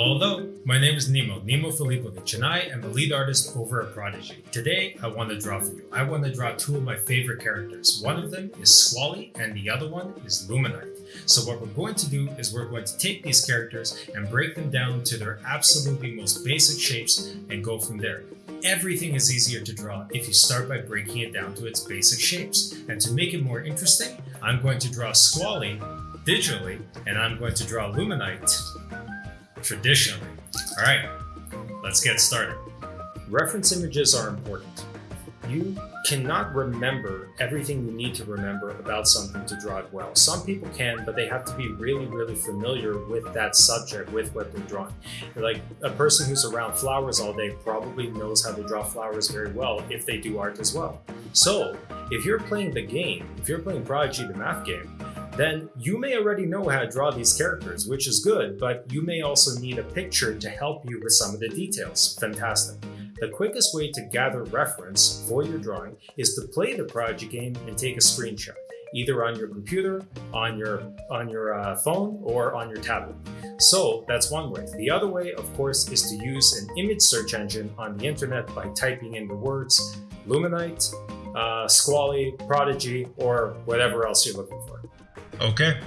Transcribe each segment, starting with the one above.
Hello, hello. My name is Nemo, Nemo Filipovic, and I am the lead artist over at Prodigy. Today, I want to draw for you. I want to draw two of my favorite characters. One of them is Squally, and the other one is Luminite. So what we're going to do is we're going to take these characters and break them down to their absolutely most basic shapes and go from there. Everything is easier to draw if you start by breaking it down to its basic shapes. And to make it more interesting, I'm going to draw Squally digitally, and I'm going to draw Luminite traditionally. All right, let's get started. Reference images are important. You cannot remember everything you need to remember about something to draw it well. Some people can, but they have to be really, really familiar with that subject, with what they're drawing. Like a person who's around flowers all day probably knows how to draw flowers very well if they do art as well. So if you're playing the game, if you're playing Prodigy the math game, then you may already know how to draw these characters, which is good, but you may also need a picture to help you with some of the details. Fantastic. The quickest way to gather reference for your drawing is to play the Prodigy game and take a screenshot, either on your computer, on your, on your uh, phone, or on your tablet. So that's one way. The other way, of course, is to use an image search engine on the internet by typing in the words Luminite, uh, Squally, Prodigy, or whatever else you're looking for. Okay,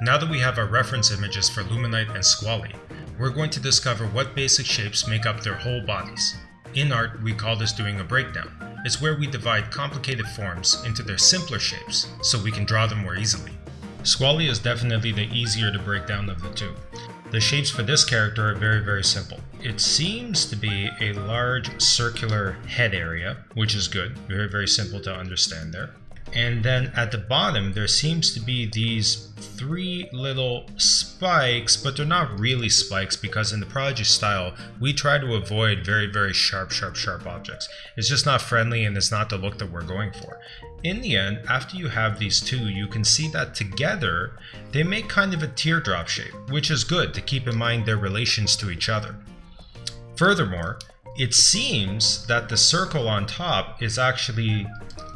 now that we have our reference images for Luminite and Squally, we're going to discover what basic shapes make up their whole bodies. In art, we call this doing a breakdown. It's where we divide complicated forms into their simpler shapes, so we can draw them more easily. Squally is definitely the easier to break down of the two. The shapes for this character are very, very simple. It seems to be a large circular head area, which is good. Very, very simple to understand there. And then at the bottom, there seems to be these three little spikes, but they're not really spikes because in the Prodigy style, we try to avoid very, very sharp, sharp, sharp objects. It's just not friendly and it's not the look that we're going for. In the end, after you have these two, you can see that together, they make kind of a teardrop shape, which is good to keep in mind their relations to each other. Furthermore, it seems that the circle on top is actually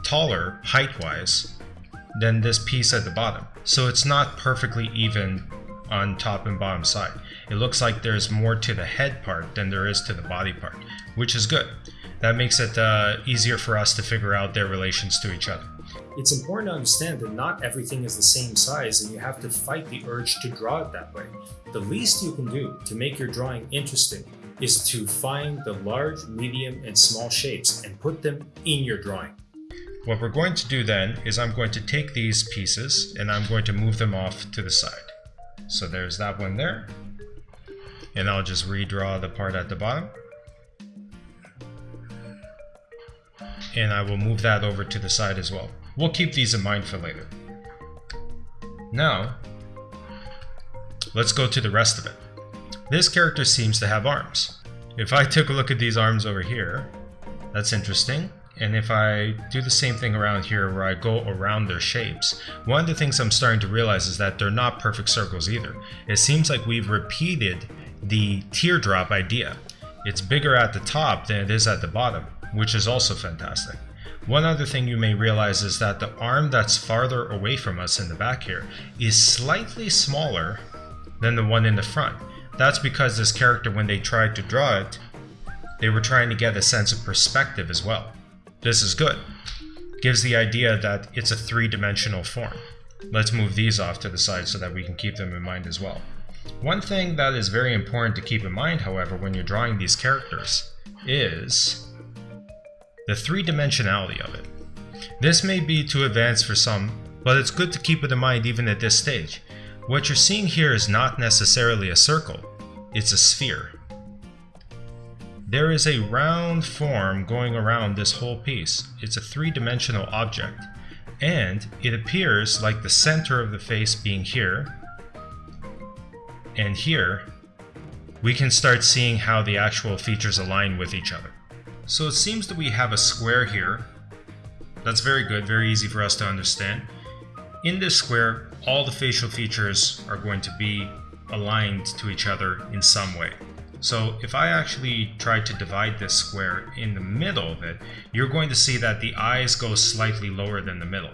taller height-wise than this piece at the bottom. So it's not perfectly even on top and bottom side. It looks like there's more to the head part than there is to the body part, which is good. That makes it uh, easier for us to figure out their relations to each other. It's important to understand that not everything is the same size and you have to fight the urge to draw it that way. The least you can do to make your drawing interesting is to find the large, medium, and small shapes and put them in your drawing. What we're going to do then is I'm going to take these pieces and I'm going to move them off to the side. So there's that one there. And I'll just redraw the part at the bottom. And I will move that over to the side as well. We'll keep these in mind for later. Now, let's go to the rest of it. This character seems to have arms. If I took a look at these arms over here, that's interesting. And if I do the same thing around here where I go around their shapes, one of the things I'm starting to realize is that they're not perfect circles either. It seems like we've repeated the teardrop idea. It's bigger at the top than it is at the bottom, which is also fantastic. One other thing you may realize is that the arm that's farther away from us in the back here is slightly smaller than the one in the front. That's because this character, when they tried to draw it, they were trying to get a sense of perspective as well. This is good. Gives the idea that it's a three-dimensional form. Let's move these off to the side so that we can keep them in mind as well. One thing that is very important to keep in mind, however, when you're drawing these characters is the three-dimensionality of it. This may be too advanced for some, but it's good to keep it in mind even at this stage. What you're seeing here is not necessarily a circle, it's a sphere. There is a round form going around this whole piece. It's a three-dimensional object. And it appears like the center of the face being here, and here, we can start seeing how the actual features align with each other. So it seems that we have a square here. That's very good, very easy for us to understand. In this square, all the facial features are going to be aligned to each other in some way. So if I actually try to divide this square in the middle of it, you're going to see that the eyes go slightly lower than the middle.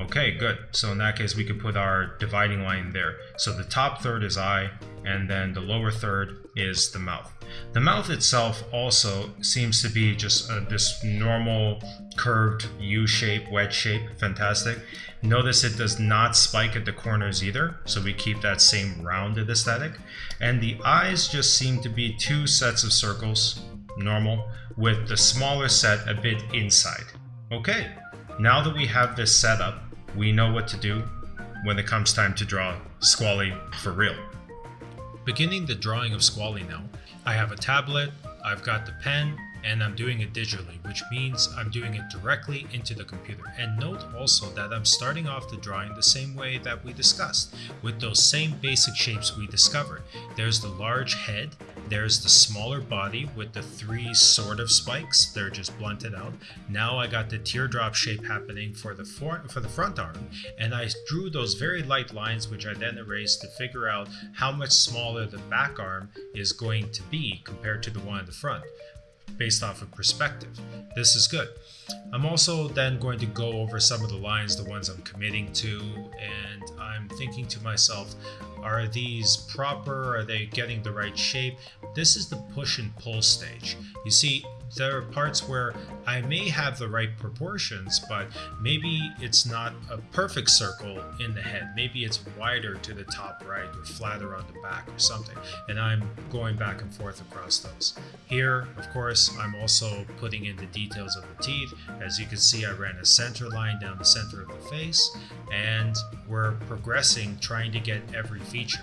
Okay, good. So in that case, we could put our dividing line there. So the top third is eye, and then the lower third is the mouth. The mouth itself also seems to be just uh, this normal curved U shape, wedge shape, fantastic. Notice it does not spike at the corners either, so we keep that same rounded aesthetic. And the eyes just seem to be two sets of circles, normal, with the smaller set a bit inside. Okay, now that we have this set up, we know what to do when it comes time to draw Squally for real. Beginning the drawing of Squally now, I have a tablet, I've got the pen, and I'm doing it digitally, which means I'm doing it directly into the computer. And note also that I'm starting off the drawing the same way that we discussed, with those same basic shapes we discovered. There's the large head, there's the smaller body with the three sort of spikes, they're just blunted out. Now I got the teardrop shape happening for the, for, for the front arm, and I drew those very light lines which I then erased to figure out how much smaller the back arm is going to be compared to the one in the front based off of perspective. This is good. I'm also then going to go over some of the lines, the ones I'm committing to, and I'm thinking to myself, are these proper? Are they getting the right shape? This is the push and pull stage. You see, there are parts where I may have the right proportions, but maybe it's not a perfect circle in the head. Maybe it's wider to the top right or flatter on the back or something. And I'm going back and forth across those. Here, of course, I'm also putting in the details of the teeth. As you can see, I ran a center line down the center of the face, and we're progressing, trying to get every feature.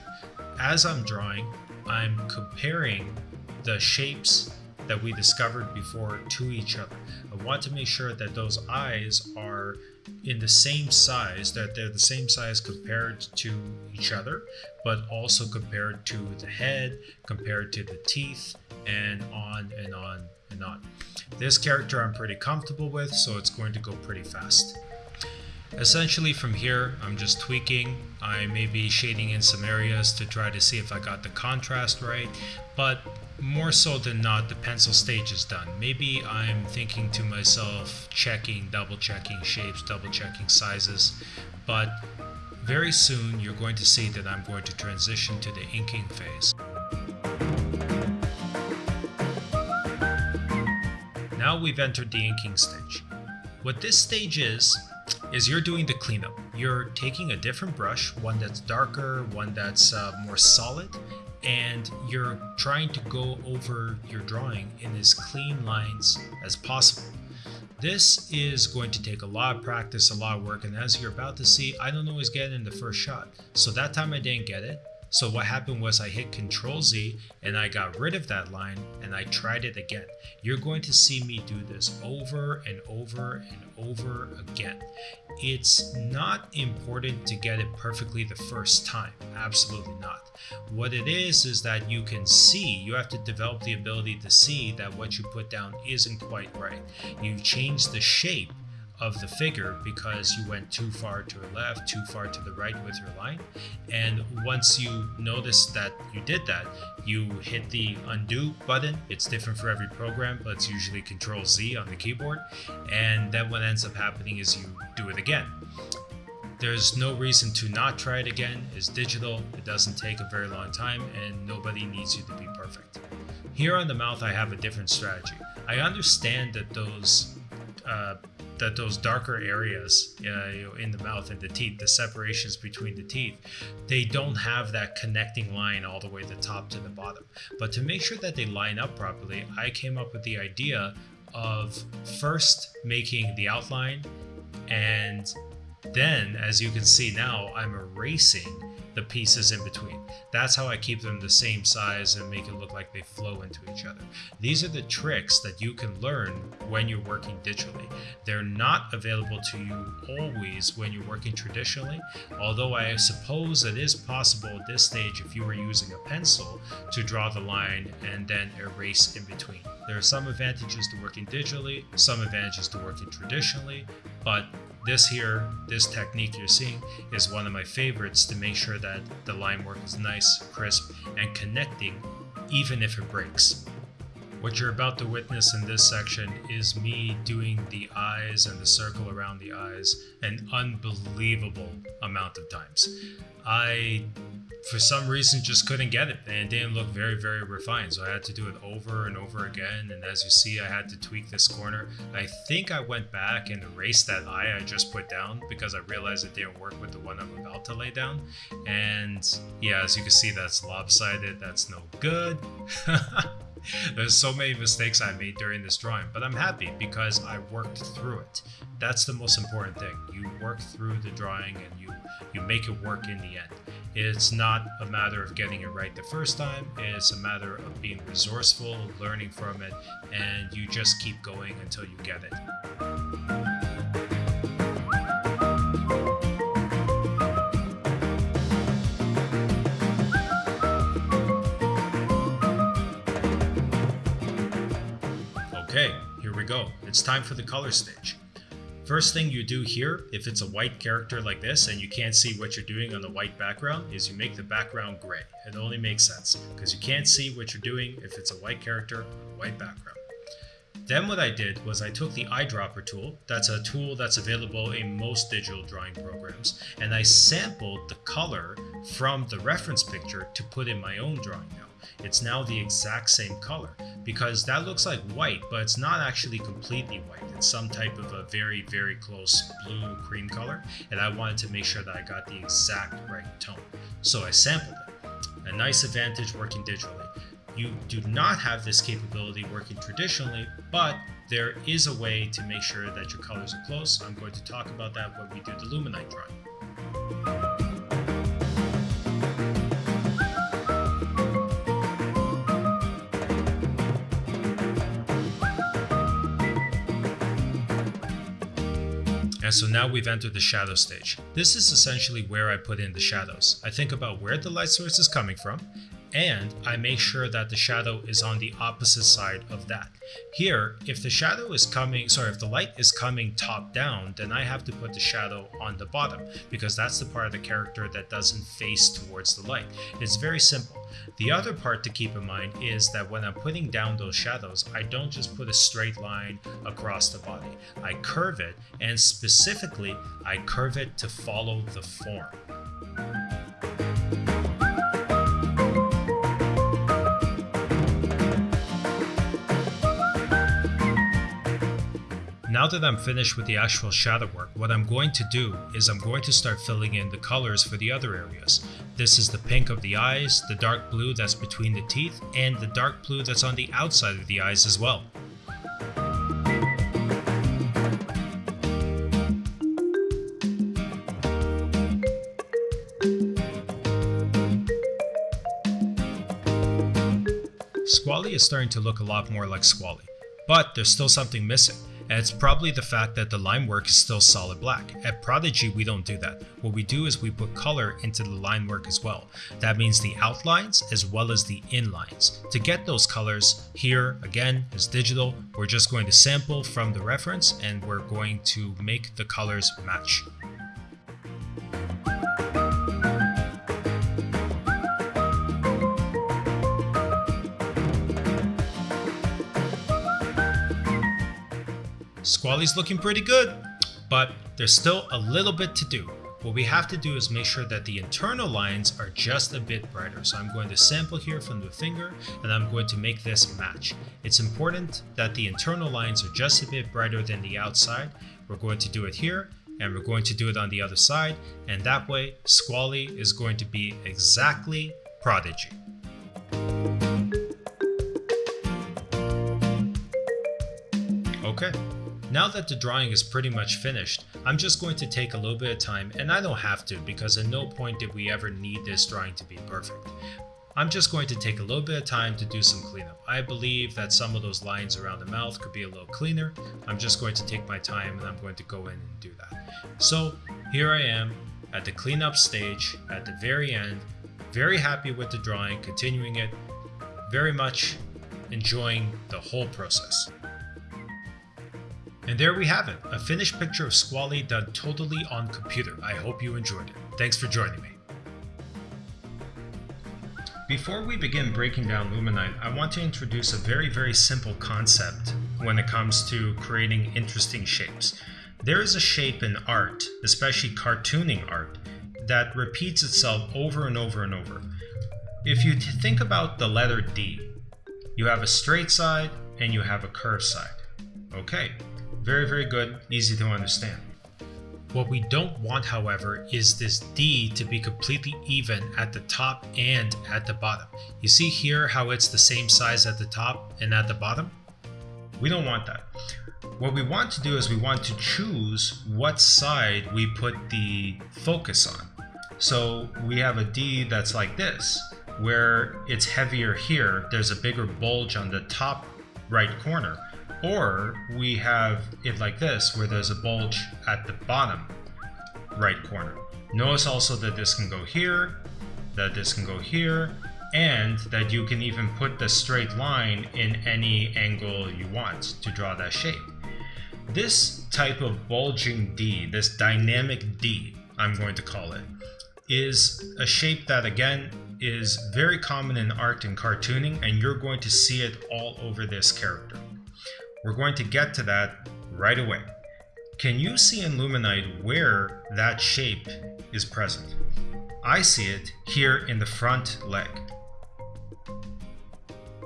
As I'm drawing, I'm comparing the shapes that we discovered before to each other. I want to make sure that those eyes are in the same size, that they're the same size compared to each other, but also compared to the head, compared to the teeth, and on and on and on. This character I'm pretty comfortable with, so it's going to go pretty fast. Essentially from here, I'm just tweaking. I may be shading in some areas to try to see if I got the contrast right, but more so than not, the pencil stage is done. Maybe I'm thinking to myself, checking, double checking shapes, double checking sizes, but very soon you're going to see that I'm going to transition to the inking phase. Now we've entered the inking stage. What this stage is, is you're doing the cleanup. You're taking a different brush, one that's darker, one that's uh, more solid, and you're trying to go over your drawing in as clean lines as possible. This is going to take a lot of practice, a lot of work, and as you're about to see, I don't always get it in the first shot. So that time I didn't get it, so what happened was I hit Control Z and I got rid of that line and I tried it again. You're going to see me do this over and over and over again. It's not important to get it perfectly the first time. Absolutely not. What it is is that you can see, you have to develop the ability to see that what you put down isn't quite right. You change the shape of the figure because you went too far to the left, too far to the right with your line. And once you notice that you did that, you hit the undo button. It's different for every program, but it's usually Control Z on the keyboard. And then what ends up happening is you do it again. There's no reason to not try it again. It's digital, it doesn't take a very long time, and nobody needs you to be perfect. Here on the mouth, I have a different strategy. I understand that those uh, that those darker areas uh, you know, in the mouth and the teeth, the separations between the teeth, they don't have that connecting line all the way the top to the bottom. But to make sure that they line up properly, I came up with the idea of first making the outline and then, as you can see now, I'm erasing the pieces in between. That's how I keep them the same size and make it look like they flow into each other. These are the tricks that you can learn when you're working digitally. They're not available to you always when you're working traditionally, although I suppose it is possible at this stage if you were using a pencil to draw the line and then erase in between. There are some advantages to working digitally, some advantages to working traditionally, but this here, this technique you're seeing, is one of my favorites to make sure that the line work is nice, crisp, and connecting even if it breaks. What you're about to witness in this section is me doing the eyes and the circle around the eyes an unbelievable amount of times. I for some reason just couldn't get it and it didn't look very very refined. So i had to do it over and over again and as you see i had to tweak this corner. I think i went back and erased that eye i just put down because i realized it didn't work with the one i'm about to lay down. And yeah as you can see that's lopsided. That's no good There's so many mistakes I made during this drawing, but I'm happy because I worked through it. That's the most important thing. You work through the drawing and you you make it work in the end. It's not a matter of getting it right the first time, it's a matter of being resourceful, learning from it, and you just keep going until you get it. It's time for the color stage. First thing you do here, if it's a white character like this and you can't see what you're doing on the white background, is you make the background gray. It only makes sense because you can't see what you're doing if it's a white character on a white background. Then what I did was I took the eyedropper tool, that's a tool that's available in most digital drawing programs, and I sampled the color from the reference picture to put in my own drawing now. It's now the exact same color because that looks like white, but it's not actually completely white. It's some type of a very, very close blue cream color, and I wanted to make sure that I got the exact right tone. So I sampled it. A nice advantage working digitally. You do not have this capability working traditionally, but there is a way to make sure that your colors are close. I'm going to talk about that when we do the Luminite drawing. And so now we've entered the shadow stage. This is essentially where I put in the shadows. I think about where the light source is coming from, and I make sure that the shadow is on the opposite side of that. Here, if the shadow is coming, sorry, if the light is coming top down, then I have to put the shadow on the bottom because that's the part of the character that doesn't face towards the light. It's very simple. The other part to keep in mind is that when I'm putting down those shadows, I don't just put a straight line across the body. I curve it, and specifically, I curve it to follow the form. Now that I'm finished with the actual shadow work, what I'm going to do is I'm going to start filling in the colors for the other areas. This is the pink of the eyes, the dark blue that's between the teeth, and the dark blue that's on the outside of the eyes as well. Squally is starting to look a lot more like Squally, but there's still something missing and it's probably the fact that the line work is still solid black. At Prodigy, we don't do that. What we do is we put color into the line work as well. That means the outlines as well as the inlines. To get those colors, here again is digital. We're just going to sample from the reference and we're going to make the colors match. Squally's looking pretty good, but there's still a little bit to do. What we have to do is make sure that the internal lines are just a bit brighter. So I'm going to sample here from the finger and I'm going to make this match. It's important that the internal lines are just a bit brighter than the outside. We're going to do it here and we're going to do it on the other side. And that way Squally is going to be exactly Prodigy. Okay, now that the drawing is pretty much finished, I'm just going to take a little bit of time, and I don't have to because at no point did we ever need this drawing to be perfect. I'm just going to take a little bit of time to do some cleanup. I believe that some of those lines around the mouth could be a little cleaner. I'm just going to take my time and I'm going to go in and do that. So here I am at the cleanup stage at the very end, very happy with the drawing, continuing it, very much enjoying the whole process. And there we have it, a finished picture of Squally done totally on computer. I hope you enjoyed it. Thanks for joining me. Before we begin breaking down Luminite, I want to introduce a very, very simple concept when it comes to creating interesting shapes. There is a shape in art, especially cartooning art, that repeats itself over and over and over. If you think about the letter D, you have a straight side and you have a curved side. Okay, very, very good, easy to understand. What we don't want, however, is this D to be completely even at the top and at the bottom. You see here how it's the same size at the top and at the bottom? We don't want that. What we want to do is we want to choose what side we put the focus on. So we have a D that's like this, where it's heavier here, there's a bigger bulge on the top right corner. Or we have it like this, where there's a bulge at the bottom right corner. Notice also that this can go here, that this can go here, and that you can even put the straight line in any angle you want to draw that shape. This type of bulging D, this dynamic D, I'm going to call it, is a shape that again is very common in art and cartooning and you're going to see it all over this character. We're going to get to that right away. Can you see in Luminite where that shape is present? I see it here in the front leg.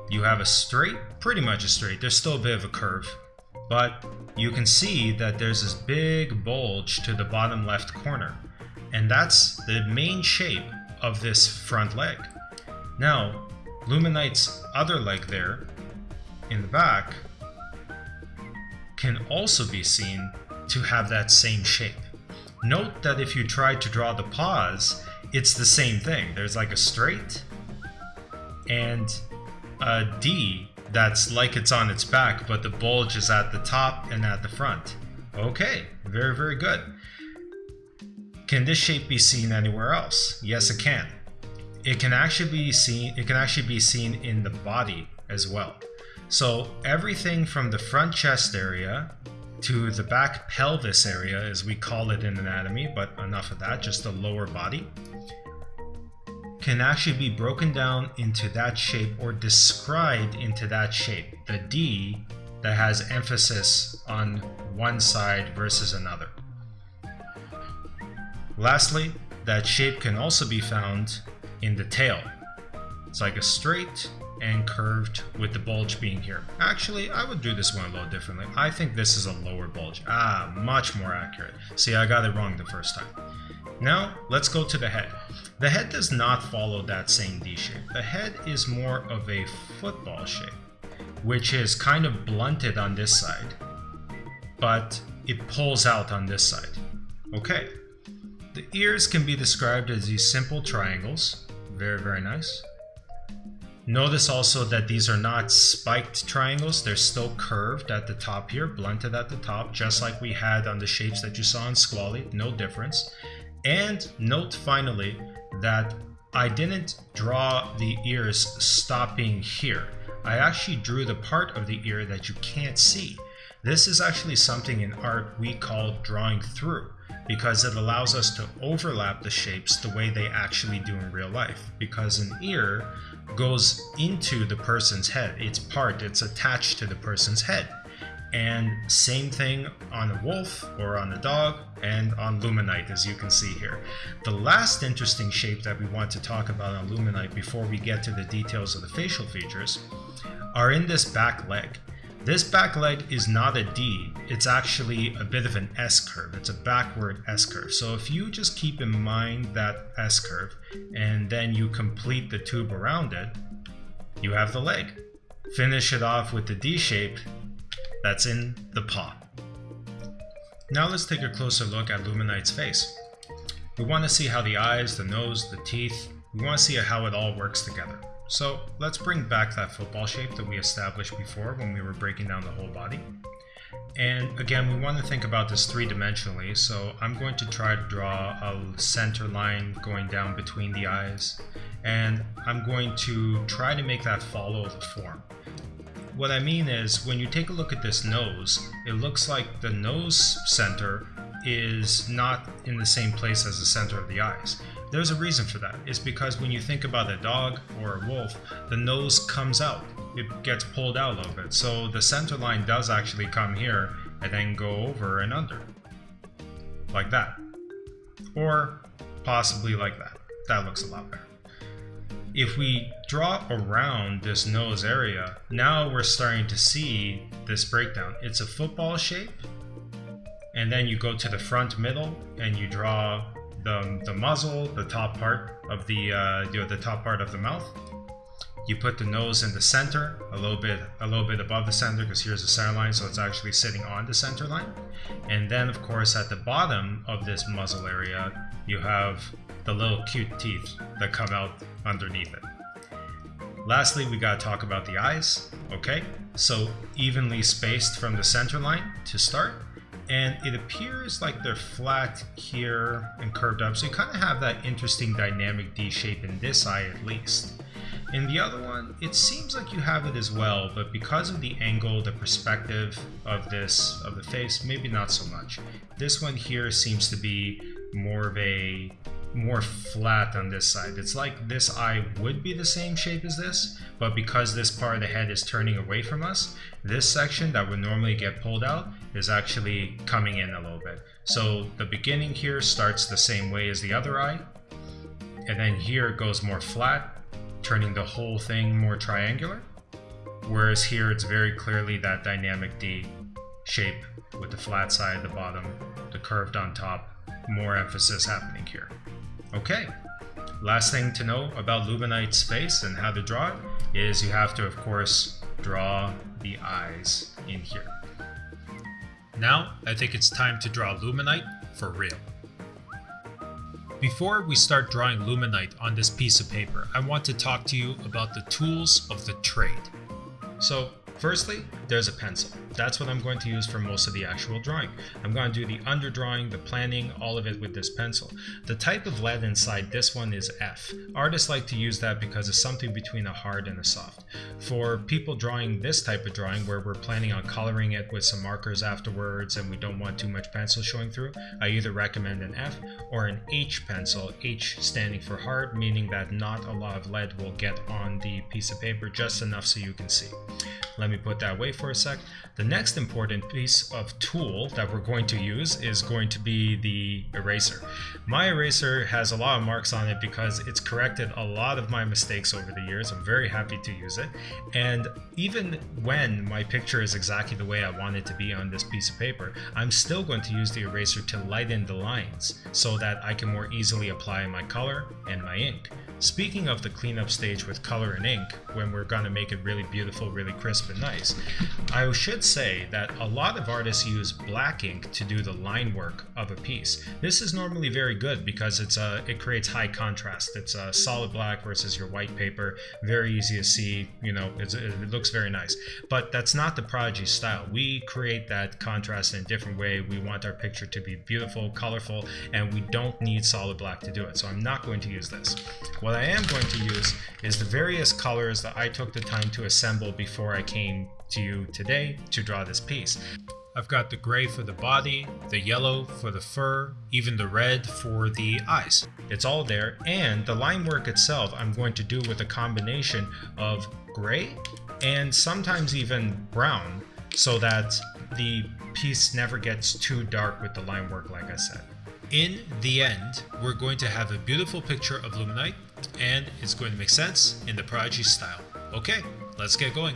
You have a straight, pretty much a straight, there's still a bit of a curve, but you can see that there's this big bulge to the bottom left corner, and that's the main shape of this front leg. Now, Luminite's other leg there, in the back, can also be seen to have that same shape. Note that if you try to draw the paws, it's the same thing. There's like a straight and a D that's like it's on its back, but the bulge is at the top and at the front. Okay, very, very good. Can this shape be seen anywhere else? Yes, it can. It can actually be seen. It can actually be seen in the body as well. So everything from the front chest area to the back pelvis area, as we call it in anatomy, but enough of that, just the lower body, can actually be broken down into that shape or described into that shape. The D that has emphasis on one side versus another. Lastly, that shape can also be found in the tail. It's like a straight and curved with the bulge being here. Actually, I would do this one a little differently. I think this is a lower bulge. Ah, much more accurate. See, I got it wrong the first time. Now, let's go to the head. The head does not follow that same D shape. The head is more of a football shape, which is kind of blunted on this side, but it pulls out on this side. Okay. The ears can be described as these simple triangles. Very, very nice. Notice also that these are not spiked triangles, they're still curved at the top here, blunted at the top, just like we had on the shapes that you saw in Squally, no difference. And note finally that I didn't draw the ears stopping here. I actually drew the part of the ear that you can't see. This is actually something in art we call drawing through because it allows us to overlap the shapes the way they actually do in real life. Because an ear goes into the person's head. It's part, it's attached to the person's head. And same thing on a wolf or on a dog and on Luminite as you can see here. The last interesting shape that we want to talk about on Luminite before we get to the details of the facial features are in this back leg. This back leg is not a D, it's actually a bit of an S curve. It's a backward S curve. So if you just keep in mind that S curve and then you complete the tube around it, you have the leg. Finish it off with the D shape that's in the paw. Now let's take a closer look at Luminite's face. We want to see how the eyes, the nose, the teeth, we want to see how it all works together. So let's bring back that football shape that we established before when we were breaking down the whole body. And again, we want to think about this three-dimensionally, so I'm going to try to draw a center line going down between the eyes, and I'm going to try to make that follow the form. What I mean is, when you take a look at this nose, it looks like the nose center is not in the same place as the center of the eyes. There's a reason for that. It's because when you think about a dog or a wolf, the nose comes out. It gets pulled out a little bit. So the center line does actually come here and then go over and under. Like that. Or possibly like that. That looks a lot better. If we draw around this nose area, now we're starting to see this breakdown. It's a football shape, and then you go to the front middle and you draw the, the muzzle, the top part of the uh, you know, the top part of the mouth. You put the nose in the center, a little bit a little bit above the center because here's the center line, so it's actually sitting on the center line. And then of course at the bottom of this muzzle area, you have the little cute teeth that come out underneath it. Lastly, we gotta talk about the eyes, okay? So evenly spaced from the center line to start, and it appears like they're flat here and curved up, so you kind of have that interesting dynamic D shape in this eye at least. In the other one, it seems like you have it as well, but because of the angle, the perspective of this, of the face, maybe not so much. This one here seems to be more of a more flat on this side. It's like this eye would be the same shape as this, but because this part of the head is turning away from us, this section that would normally get pulled out is actually coming in a little bit. So the beginning here starts the same way as the other eye, and then here it goes more flat, turning the whole thing more triangular. Whereas here it's very clearly that dynamic D shape with the flat side at the bottom, the curved on top, more emphasis happening here. Okay, last thing to know about Luminite's face and how to draw it is you have to, of course, draw the eyes in here. Now, I think it's time to draw Luminite for real. Before we start drawing Luminite on this piece of paper, I want to talk to you about the tools of the trade. So Firstly, there's a pencil. That's what I'm going to use for most of the actual drawing. I'm going to do the underdrawing, the planning, all of it with this pencil. The type of lead inside this one is F. Artists like to use that because it's something between a hard and a soft. For people drawing this type of drawing where we're planning on coloring it with some markers afterwards and we don't want too much pencil showing through, I either recommend an F or an H pencil, H standing for hard, meaning that not a lot of lead will get on the piece of paper, just enough so you can see. Let me put that away for a sec. The next important piece of tool that we're going to use is going to be the eraser. My eraser has a lot of marks on it because it's corrected a lot of my mistakes over the years. I'm very happy to use it. And even when my picture is exactly the way I want it to be on this piece of paper, I'm still going to use the eraser to lighten the lines so that I can more easily apply my color and my ink. Speaking of the cleanup stage with color and ink, when we're going to make it really beautiful, really crisp nice, I should say that a lot of artists use black ink to do the line work of a piece. This is normally very good because it's a, it creates high contrast. It's a solid black versus your white paper, very easy to see, you know, it looks very nice. But that's not the Prodigy style. We create that contrast in a different way. We want our picture to be beautiful, colorful, and we don't need solid black to do it. So I'm not going to use this. What I am going to use is the various colors that I took the time to assemble before I came to you today to draw this piece. I've got the gray for the body, the yellow for the fur, even the red for the eyes. It's all there, and the line work itself I'm going to do with a combination of gray and sometimes even brown so that the piece never gets too dark with the line work like I said. In the end, we're going to have a beautiful picture of Luminite and it's going to make sense in the Prodigy style. Okay, let's get going.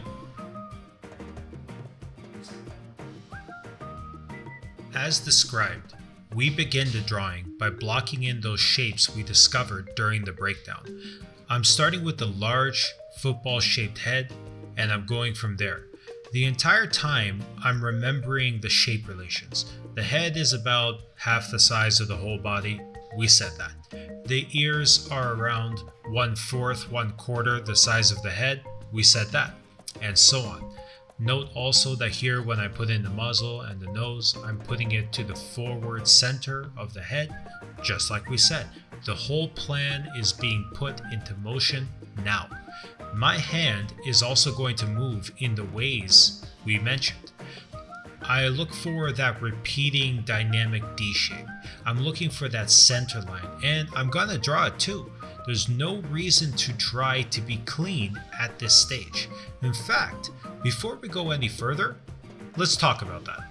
As described, we begin the drawing by blocking in those shapes we discovered during the breakdown. I'm starting with the large football shaped head and I'm going from there. The entire time, I'm remembering the shape relations. The head is about half the size of the whole body. We said that. The ears are around one fourth, one quarter the size of the head. We said that. And so on. Note also that here when I put in the muzzle and the nose, I'm putting it to the forward center of the head, just like we said. The whole plan is being put into motion now my hand is also going to move in the ways we mentioned. I look for that repeating dynamic D shape. I'm looking for that center line, and I'm gonna draw it too. There's no reason to try to be clean at this stage. In fact, before we go any further, let's talk about that.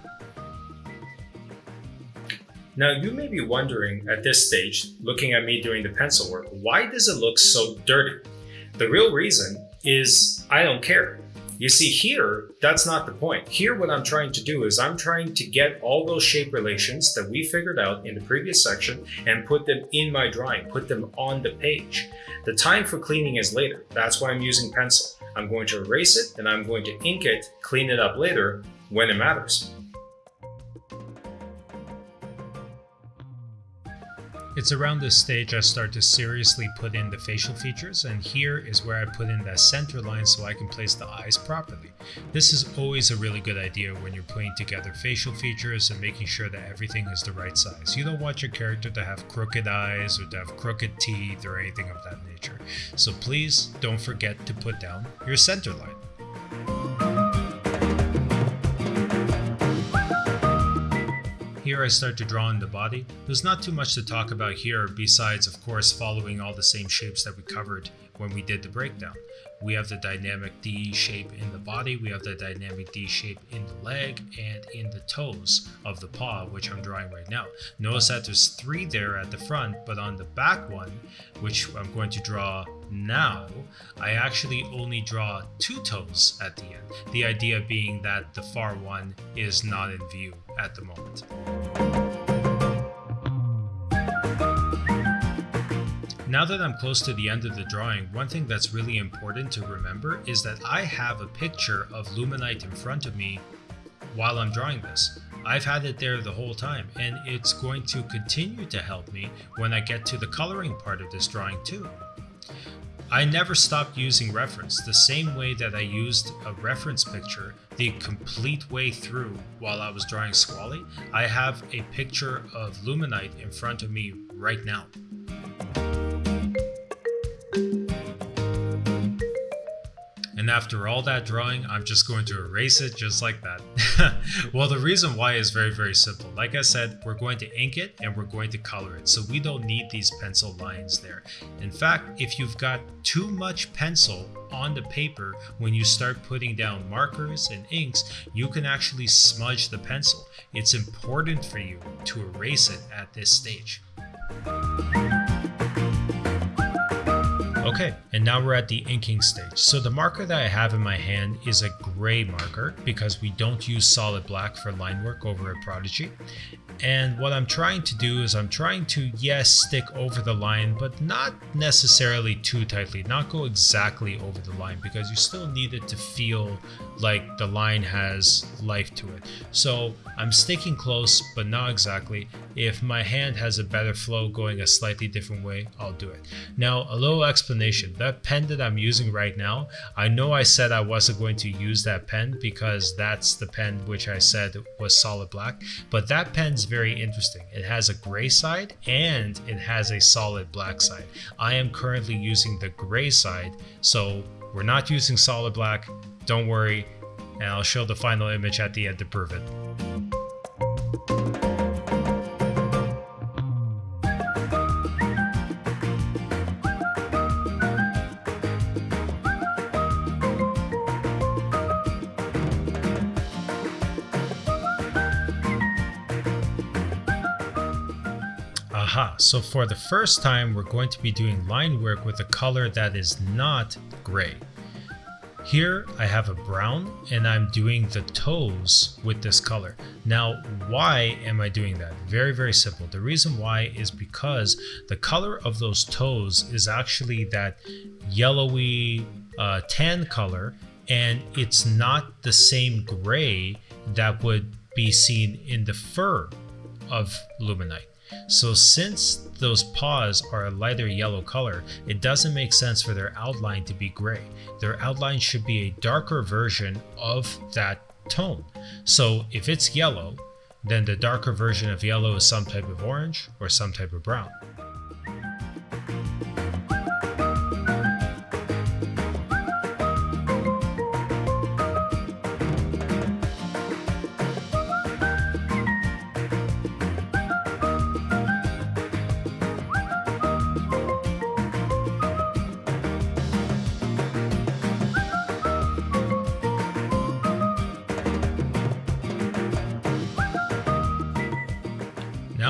Now, you may be wondering at this stage, looking at me doing the pencil work, why does it look so dirty? The real reason is I don't care. You see here, that's not the point. Here what I'm trying to do is I'm trying to get all those shape relations that we figured out in the previous section and put them in my drawing, put them on the page. The time for cleaning is later. That's why I'm using pencil. I'm going to erase it and I'm going to ink it, clean it up later when it matters. It's around this stage I start to seriously put in the facial features and here is where I put in that center line so I can place the eyes properly. This is always a really good idea when you're putting together facial features and making sure that everything is the right size. You don't want your character to have crooked eyes or to have crooked teeth or anything of that nature. So please don't forget to put down your center line. Here I start to draw in the body. There's not too much to talk about here besides of course following all the same shapes that we covered when we did the breakdown. We have the dynamic D shape in the body, we have the dynamic D shape in the leg, and in the toes of the paw, which I'm drawing right now. Notice that there's three there at the front, but on the back one, which I'm going to draw now, I actually only draw two toes at the end. The idea being that the far one is not in view at the moment. Now that I'm close to the end of the drawing, one thing that's really important to remember is that I have a picture of Luminite in front of me while I'm drawing this. I've had it there the whole time and it's going to continue to help me when I get to the coloring part of this drawing too. I never stopped using reference, the same way that I used a reference picture the complete way through while I was drawing Squally. I have a picture of Luminite in front of me right now. After all that drawing, I'm just going to erase it just like that. well, the reason why is very, very simple. Like I said, we're going to ink it and we're going to color it. So we don't need these pencil lines there. In fact, if you've got too much pencil on the paper, when you start putting down markers and inks, you can actually smudge the pencil. It's important for you to erase it at this stage. Okay, and now we're at the inking stage. So the marker that I have in my hand is a gray marker because we don't use solid black for line work over at Prodigy. And what I'm trying to do is I'm trying to, yes, stick over the line, but not necessarily too tightly, not go exactly over the line because you still need it to feel like the line has life to it. So I'm sticking close, but not exactly. If my hand has a better flow going a slightly different way, I'll do it. Now, a little explanation. That pen that I'm using right now, I know I said I wasn't going to use that pen because that's the pen which I said was solid black, but that pen's very interesting. It has a gray side and it has a solid black side. I am currently using the gray side, so we're not using solid black. Don't worry, and I'll show the final image at the end to prove it. Aha, so for the first time we're going to be doing line work with a color that is not gray. Here I have a brown and I'm doing the toes with this color. Now why am I doing that? Very very simple. The reason why is because the color of those toes is actually that yellowy uh, tan color and it's not the same gray that would be seen in the fur of Luminite. So since those paws are a lighter yellow color, it doesn't make sense for their outline to be gray. Their outline should be a darker version of that tone. So if it's yellow, then the darker version of yellow is some type of orange or some type of brown.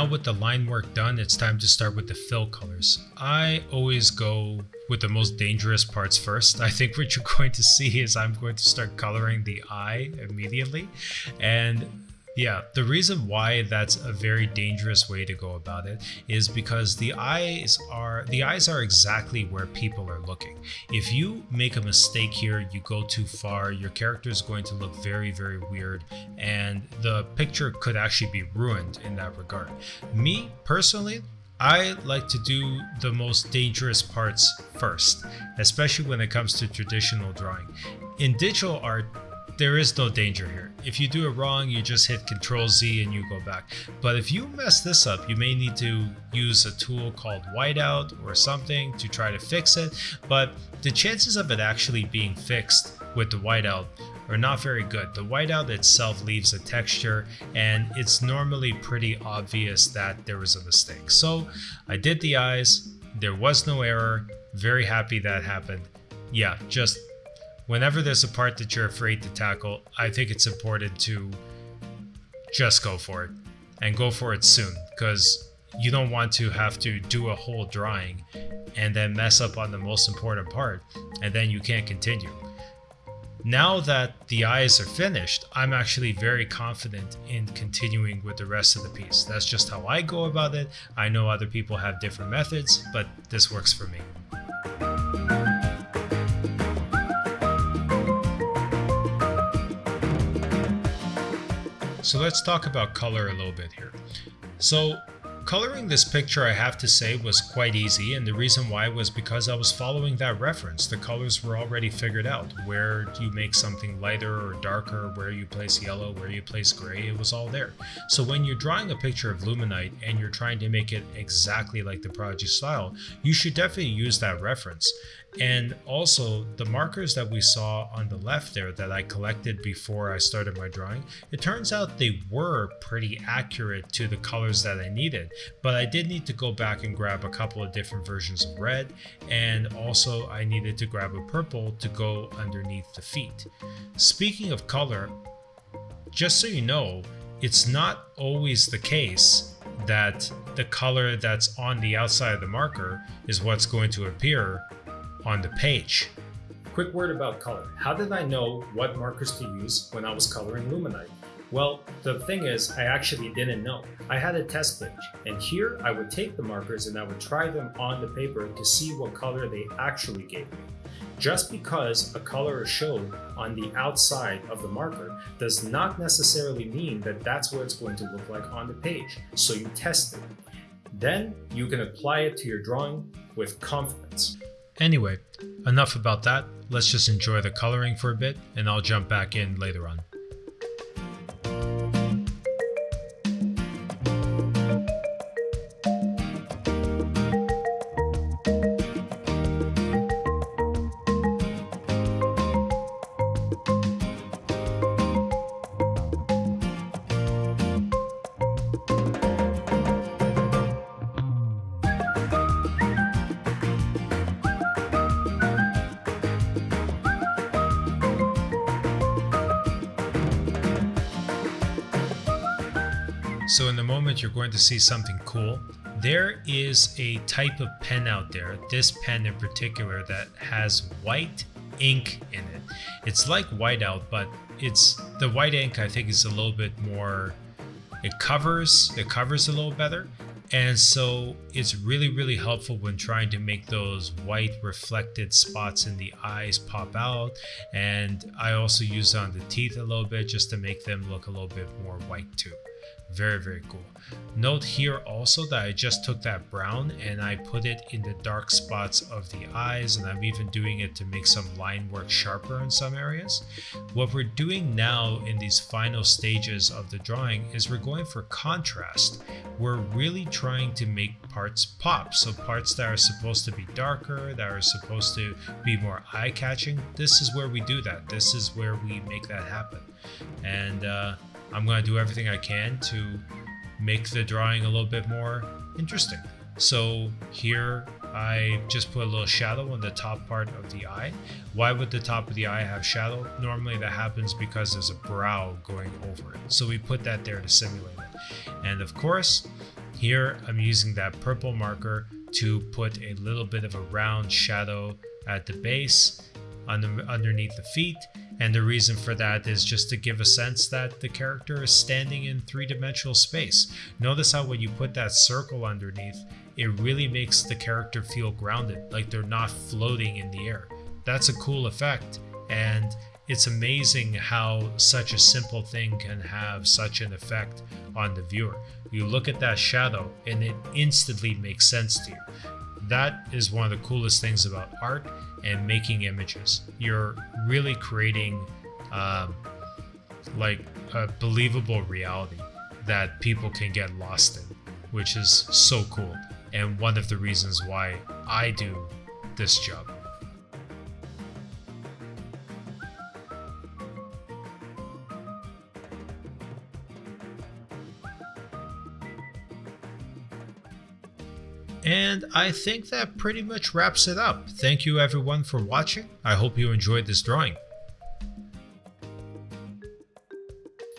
With the line work done, it's time to start with the fill colors. I always go with the most dangerous parts first. I think what you're going to see is I'm going to start coloring the eye immediately. And yeah, the reason why that's a very dangerous way to go about it is because the eyes are the eyes are exactly where people are looking. If you make a mistake here, you go too far, your character is going to look very very weird and the picture could actually be ruined in that regard. Me personally, I like to do the most dangerous parts first, especially when it comes to traditional drawing. In digital art, there is no danger here. If you do it wrong, you just hit Control Z and you go back. But if you mess this up, you may need to use a tool called whiteout or something to try to fix it. But the chances of it actually being fixed with the whiteout are not very good. The whiteout itself leaves a texture and it's normally pretty obvious that there was a mistake. So I did the eyes, there was no error, very happy that happened. Yeah, just whenever there's a part that you're afraid to tackle, I think it's important to just go for it and go for it soon because you don't want to have to do a whole drawing and then mess up on the most important part and then you can't continue. Now that the eyes are finished, I'm actually very confident in continuing with the rest of the piece. That's just how I go about it. I know other people have different methods, but this works for me. So let's talk about color a little bit here. So Coloring this picture, I have to say, was quite easy, and the reason why was because I was following that reference. The colors were already figured out. Where do you make something lighter or darker, where you place yellow, where you place gray, it was all there. So when you're drawing a picture of Luminite and you're trying to make it exactly like the Prodigy style, you should definitely use that reference. And also, the markers that we saw on the left there that I collected before I started my drawing, it turns out they were pretty accurate to the colors that I needed. But I did need to go back and grab a couple of different versions of red, and also I needed to grab a purple to go underneath the feet. Speaking of color, just so you know, it's not always the case that the color that's on the outside of the marker is what's going to appear on the page. Quick word about color. How did I know what markers to use when I was coloring Luminite? Well, the thing is, I actually didn't know. I had a test page, and here I would take the markers and I would try them on the paper to see what color they actually gave me. Just because a color is shown on the outside of the marker does not necessarily mean that that's what it's going to look like on the page, so you test it. Then you can apply it to your drawing with confidence. Anyway, enough about that. Let's just enjoy the coloring for a bit and I'll jump back in later on. So in the moment you're going to see something cool. There is a type of pen out there, this pen in particular, that has white ink in it. It's like whiteout, but it's the white ink I think is a little bit more it covers it covers a little better and so it's really really helpful when trying to make those white reflected spots in the eyes pop out and I also use on the teeth a little bit just to make them look a little bit more white too very, very cool. Note here also that I just took that brown and I put it in the dark spots of the eyes and I'm even doing it to make some line work sharper in some areas. What we're doing now in these final stages of the drawing is we're going for contrast. We're really trying to make parts pop. So parts that are supposed to be darker, that are supposed to be more eye-catching, this is where we do that. This is where we make that happen. And uh, I'm going to do everything I can to make the drawing a little bit more interesting. So here I just put a little shadow on the top part of the eye. Why would the top of the eye have shadow? Normally that happens because there's a brow going over it. So we put that there to simulate it. And of course, Here I'm using that purple marker to put a little bit of a round shadow at the base under, underneath the feet and the reason for that is just to give a sense that the character is standing in three-dimensional space. Notice how when you put that circle underneath, it really makes the character feel grounded, like they're not floating in the air. That's a cool effect and it's amazing how such a simple thing can have such an effect on the viewer. You look at that shadow and it instantly makes sense to you. That is one of the coolest things about art and making images. You're really creating um, like a believable reality that people can get lost in, which is so cool. And one of the reasons why I do this job. And I think that pretty much wraps it up. Thank you everyone for watching. I hope you enjoyed this drawing.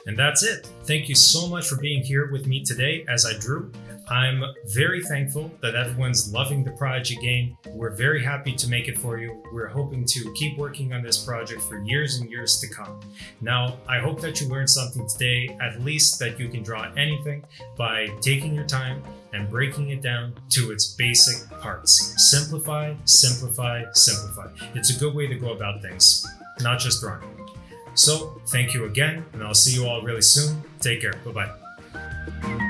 And that's it. Thank you so much for being here with me today as I drew. I'm very thankful that everyone's loving the Prodigy game. We're very happy to make it for you. We're hoping to keep working on this project for years and years to come. Now, I hope that you learned something today, at least that you can draw anything by taking your time and breaking it down to its basic parts. Simplify, simplify, simplify. It's a good way to go about things, not just drawing. So, thank you again, and I'll see you all really soon. Take care. Bye bye.